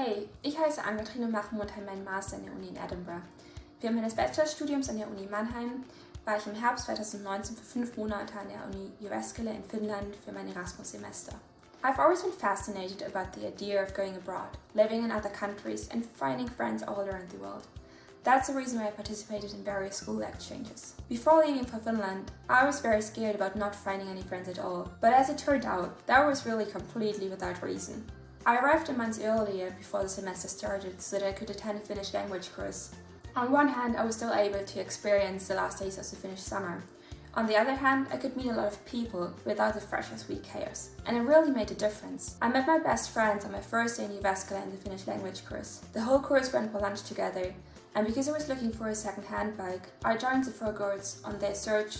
Hey, ich heiße Ann-Kathrin und mache momentan meinen Master an der Uni in Edinburgh. Während meines Bachelorstudiums an der Uni Mannheim war ich im Herbst 2019 für fünf Monate an der Uni Jyväskylä in Finnland für mein Erasmus-Semester. I've always been fascinated about the idea of going abroad, living in other countries and finding friends all around the world. That's the reason why I participated in various school exchanges. Before leaving for Finland, I was very scared about not finding any friends at all, but as it turned out, that was really completely without reason. I arrived a month earlier before the semester started so that I could attend a Finnish language course. On one hand, I was still able to experience the last days of the Finnish summer. On the other hand, I could meet a lot of people without the freshers week chaos, and it really made a difference. I met my best friends on my first day in Jyväskylä in the Finnish language course. The whole course went for lunch together, and because I was looking for a second-hand bike, I joined the four girls on their search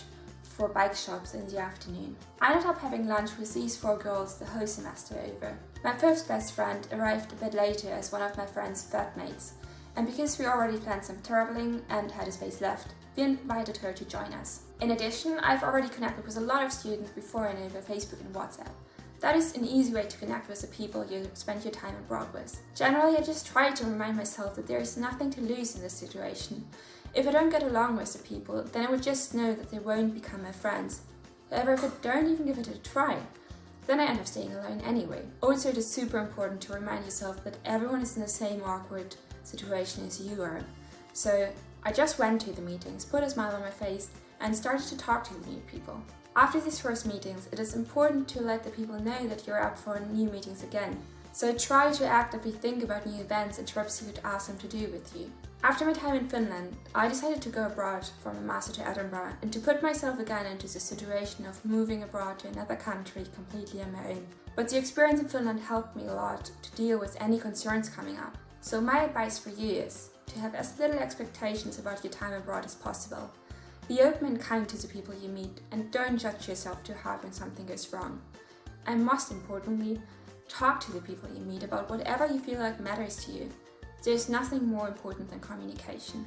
for bike shops in the afternoon. I ended up having lunch with these four girls the whole semester over. My first best friend arrived a bit later as one of my friend's flatmates, and because we already planned some traveling and had a space left, we invited her to join us. In addition, I've already connected with a lot of students before and over Facebook and WhatsApp. That is an easy way to connect with the people you spend your time abroad with. Generally, I just try to remind myself that there is nothing to lose in this situation. If I don't get along with the people, then I would just know that they won't become my friends. However, if I don't even give it a try, then I end up staying alone anyway. Also, it is super important to remind yourself that everyone is in the same awkward situation as you are. So I just went to the meetings, put a smile on my face, and started to talk to the new people. After these first meetings, it is important to let the people know that you're up for new meetings again. So try to actively think about new events and trips you could ask them to do with you. After my time in Finland, I decided to go abroad from a master to Edinburgh and to put myself again into the situation of moving abroad to another country completely on my own. But the experience in Finland helped me a lot to deal with any concerns coming up. So my advice for you is to have as little expectations about your time abroad as possible. Be open and kind to the people you meet and don't judge yourself too hard when something goes wrong. And most importantly, talk to the people you meet about whatever you feel like matters to you. There's nothing more important than communication.